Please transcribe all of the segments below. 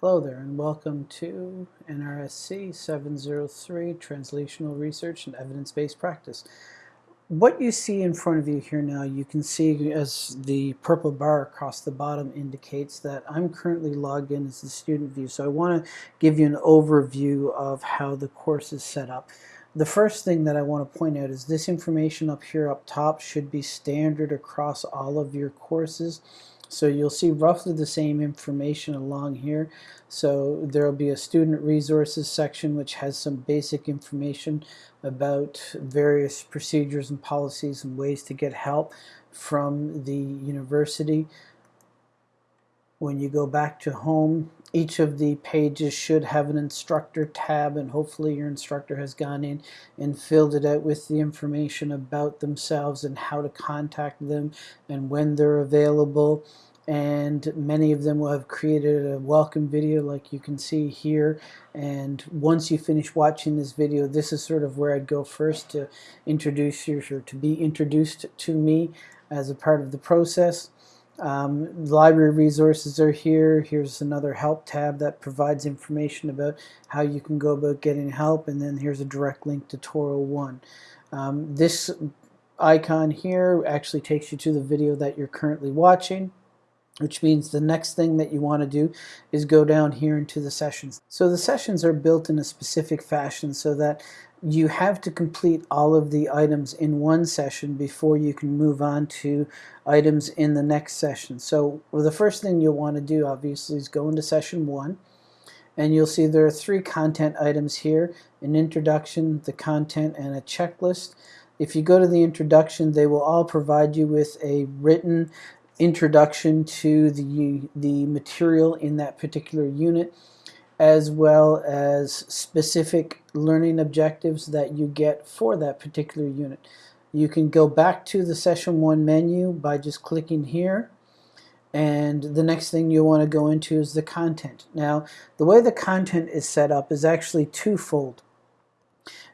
Hello there and welcome to NRSC 703 Translational Research and Evidence-Based Practice. What you see in front of you here now, you can see as the purple bar across the bottom indicates that I'm currently logged in as the student view. So I want to give you an overview of how the course is set up. The first thing that I want to point out is this information up here up top should be standard across all of your courses. So you'll see roughly the same information along here. So there will be a student resources section which has some basic information about various procedures and policies and ways to get help from the university. When you go back to home, each of the pages should have an instructor tab and hopefully your instructor has gone in and filled it out with the information about themselves and how to contact them and when they're available. And many of them will have created a welcome video like you can see here. And once you finish watching this video this is sort of where I'd go first to introduce you or to be introduced to me as a part of the process um, library resources are here. Here's another help tab that provides information about how you can go about getting help and then here's a direct link to Toro 1. Um, this icon here actually takes you to the video that you're currently watching which means the next thing that you want to do is go down here into the sessions. So the sessions are built in a specific fashion so that you have to complete all of the items in one session before you can move on to items in the next session. So well, the first thing you'll want to do obviously is go into session one and you'll see there are three content items here, an introduction, the content, and a checklist. If you go to the introduction, they will all provide you with a written introduction to the, the material in that particular unit as well as specific learning objectives that you get for that particular unit. You can go back to the session 1 menu by just clicking here and the next thing you want to go into is the content. Now the way the content is set up is actually twofold.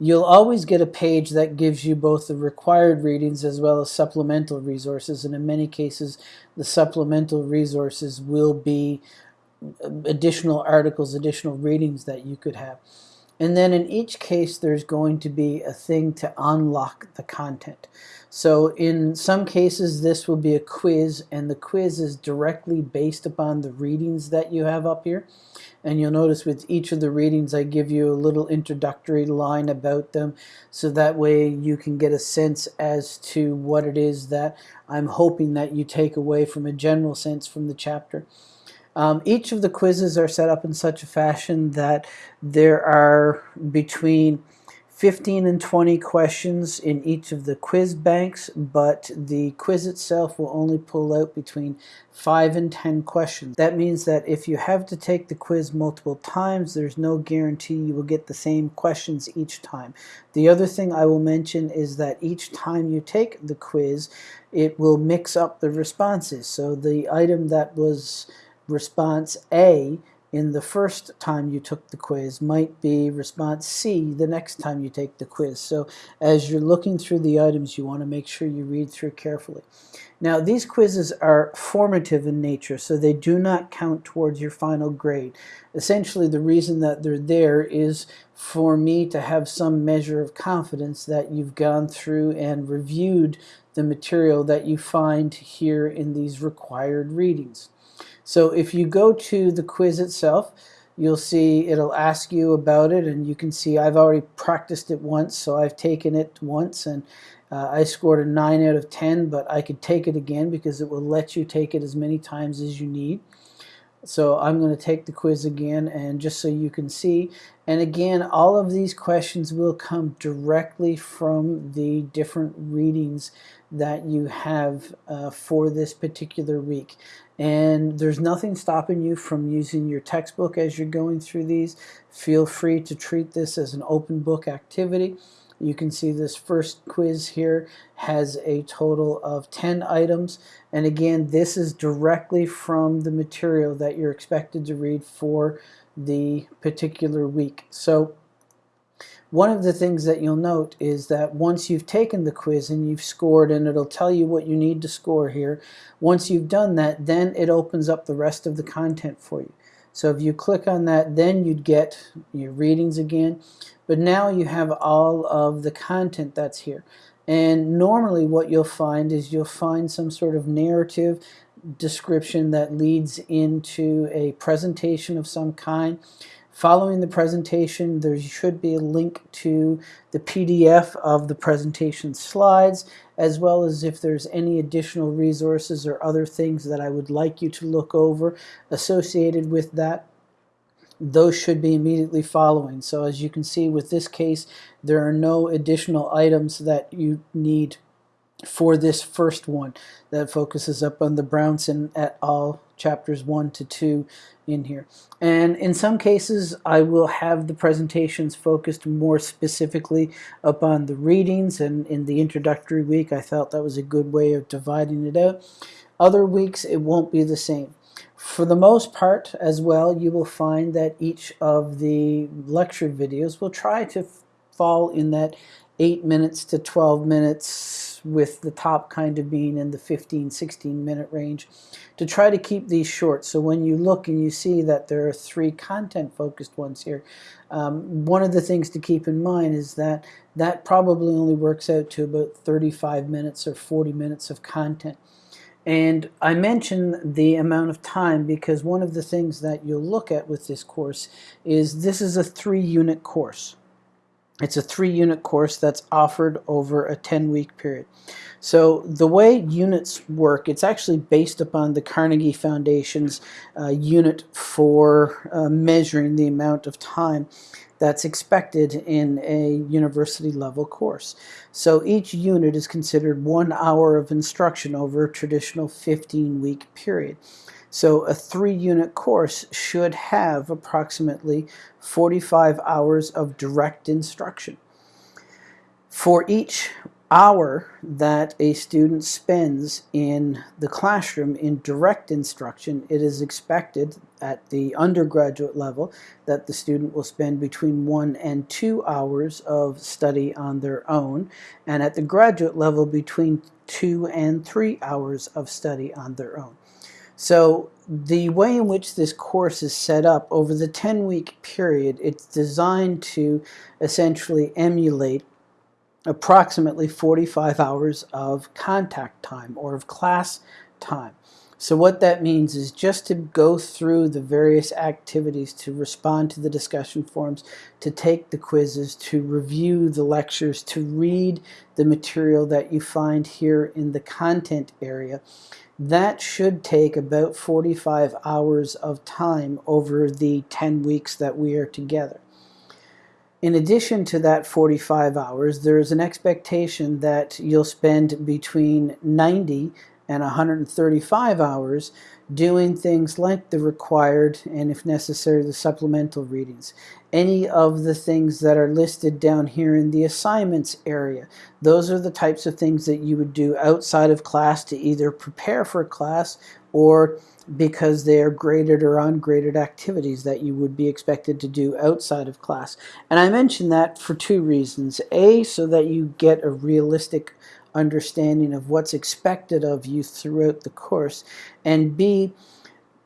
You'll always get a page that gives you both the required readings as well as supplemental resources and in many cases the supplemental resources will be uh, additional articles, additional readings that you could have. And then in each case, there's going to be a thing to unlock the content. So in some cases, this will be a quiz, and the quiz is directly based upon the readings that you have up here. And you'll notice with each of the readings, I give you a little introductory line about them, so that way you can get a sense as to what it is that I'm hoping that you take away from a general sense from the chapter. Um, each of the quizzes are set up in such a fashion that there are between 15 and 20 questions in each of the quiz banks, but the quiz itself will only pull out between 5 and 10 questions. That means that if you have to take the quiz multiple times, there's no guarantee you will get the same questions each time. The other thing I will mention is that each time you take the quiz, it will mix up the responses. So the item that was response A in the first time you took the quiz might be response C the next time you take the quiz. So as you're looking through the items, you want to make sure you read through carefully. Now these quizzes are formative in nature, so they do not count towards your final grade. Essentially the reason that they're there is for me to have some measure of confidence that you've gone through and reviewed the material that you find here in these required readings. So if you go to the quiz itself, you'll see it'll ask you about it and you can see I've already practiced it once so I've taken it once and uh, I scored a 9 out of 10 but I could take it again because it will let you take it as many times as you need. So I'm going to take the quiz again and just so you can see and again all of these questions will come directly from the different readings that you have uh, for this particular week and there's nothing stopping you from using your textbook as you're going through these. Feel free to treat this as an open book activity. You can see this first quiz here has a total of 10 items. And again, this is directly from the material that you're expected to read for the particular week. So one of the things that you'll note is that once you've taken the quiz and you've scored and it'll tell you what you need to score here, once you've done that, then it opens up the rest of the content for you. So if you click on that, then you'd get your readings again. But now you have all of the content that's here. And normally what you'll find is you'll find some sort of narrative description that leads into a presentation of some kind. Following the presentation, there should be a link to the PDF of the presentation slides, as well as if there's any additional resources or other things that I would like you to look over associated with that those should be immediately following. So as you can see with this case, there are no additional items that you need for this first one that focuses up on the Brownson et al. Chapters 1 to 2 in here. And in some cases, I will have the presentations focused more specifically upon the readings, and in the introductory week, I felt that was a good way of dividing it out. Other weeks, it won't be the same. For the most part, as well, you will find that each of the lecture videos will try to fall in that 8 minutes to 12 minutes with the top kind of being in the 15, 16 minute range to try to keep these short. So when you look and you see that there are three content focused ones here, um, one of the things to keep in mind is that that probably only works out to about 35 minutes or 40 minutes of content. And I mention the amount of time because one of the things that you'll look at with this course is this is a three unit course. It's a three unit course that's offered over a 10 week period. So the way units work, it's actually based upon the Carnegie Foundation's uh, unit for uh, measuring the amount of time that's expected in a university level course. So each unit is considered one hour of instruction over a traditional 15 week period. So a three unit course should have approximately 45 hours of direct instruction. For each hour that a student spends in the classroom in direct instruction, it is expected at the undergraduate level that the student will spend between one and two hours of study on their own, and at the graduate level between two and three hours of study on their own. So the way in which this course is set up over the 10 week period, it's designed to essentially emulate approximately 45 hours of contact time or of class time. So what that means is just to go through the various activities, to respond to the discussion forums, to take the quizzes, to review the lectures, to read the material that you find here in the content area. That should take about 45 hours of time over the 10 weeks that we are together. In addition to that 45 hours, there is an expectation that you'll spend between 90 and 135 hours doing things like the required and if necessary the supplemental readings. Any of the things that are listed down here in the assignments area, those are the types of things that you would do outside of class to either prepare for class or because they are graded or ungraded activities that you would be expected to do outside of class. And I mention that for two reasons. A, so that you get a realistic understanding of what's expected of you throughout the course, and B,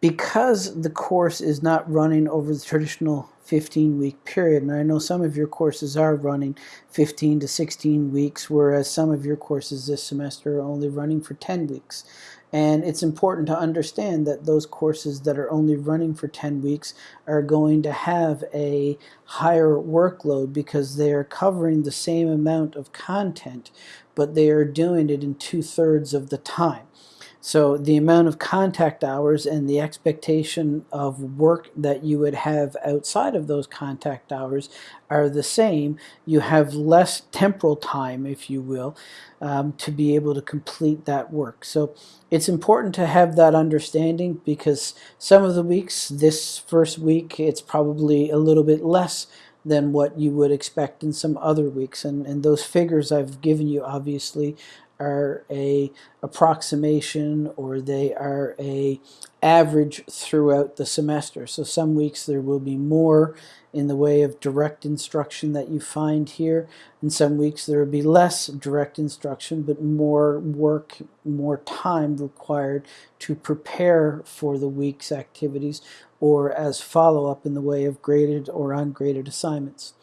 because the course is not running over the traditional 15 week period, and I know some of your courses are running 15 to 16 weeks, whereas some of your courses this semester are only running for 10 weeks. And it's important to understand that those courses that are only running for 10 weeks are going to have a higher workload because they are covering the same amount of content, but they are doing it in two-thirds of the time. So the amount of contact hours and the expectation of work that you would have outside of those contact hours are the same. You have less temporal time, if you will, um, to be able to complete that work. So it's important to have that understanding because some of the weeks, this first week, it's probably a little bit less than what you would expect in some other weeks. And, and those figures I've given you obviously are a approximation or they are a average throughout the semester. So some weeks there will be more in the way of direct instruction that you find here. And some weeks there will be less direct instruction, but more work, more time required to prepare for the week's activities or as follow-up in the way of graded or ungraded assignments.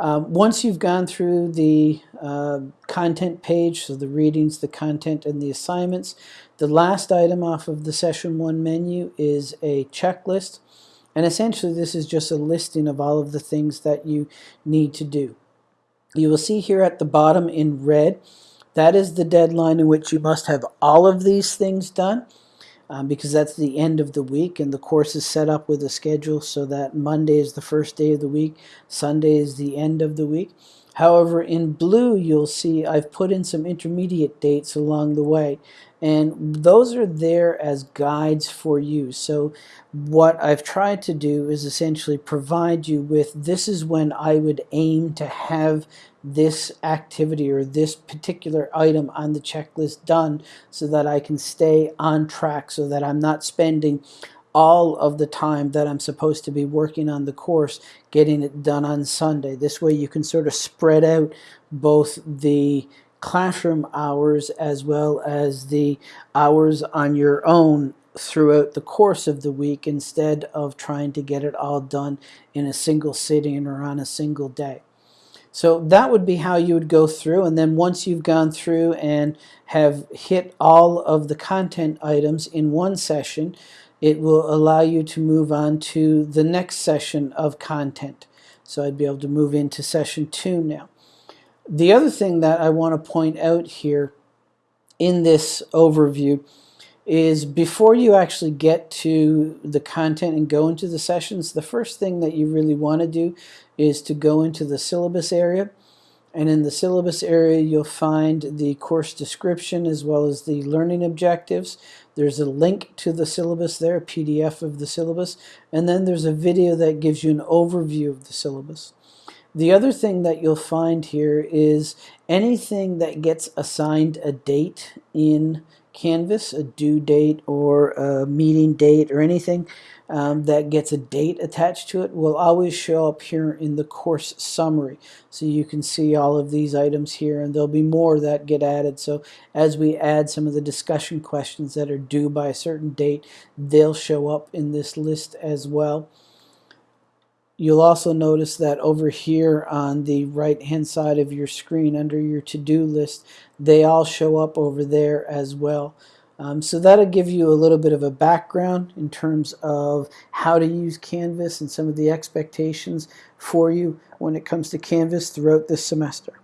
Um, once you've gone through the uh, content page, so the readings, the content, and the assignments, the last item off of the session one menu is a checklist. And essentially this is just a listing of all of the things that you need to do. You will see here at the bottom in red, that is the deadline in which you must have all of these things done um, because that's the end of the week and the course is set up with a schedule so that Monday is the first day of the week, Sunday is the end of the week. However, in blue, you'll see I've put in some intermediate dates along the way. And those are there as guides for you. So what I've tried to do is essentially provide you with this is when I would aim to have this activity or this particular item on the checklist done so that I can stay on track so that I'm not spending all of the time that I'm supposed to be working on the course getting it done on Sunday. This way you can sort of spread out both the classroom hours as well as the hours on your own throughout the course of the week instead of trying to get it all done in a single sitting or on a single day. So that would be how you would go through and then once you've gone through and have hit all of the content items in one session it will allow you to move on to the next session of content. So I'd be able to move into session two now. The other thing that I want to point out here in this overview is before you actually get to the content and go into the sessions, the first thing that you really want to do is to go into the syllabus area. And in the syllabus area, you'll find the course description as well as the learning objectives. There's a link to the syllabus there, a PDF of the syllabus. And then there's a video that gives you an overview of the syllabus. The other thing that you'll find here is anything that gets assigned a date in Canvas, a due date or a meeting date or anything um, that gets a date attached to it will always show up here in the course summary. So you can see all of these items here and there'll be more that get added. So as we add some of the discussion questions that are due by a certain date, they'll show up in this list as well. You'll also notice that over here on the right hand side of your screen under your to-do list, they all show up over there as well. Um, so that'll give you a little bit of a background in terms of how to use Canvas and some of the expectations for you when it comes to Canvas throughout this semester.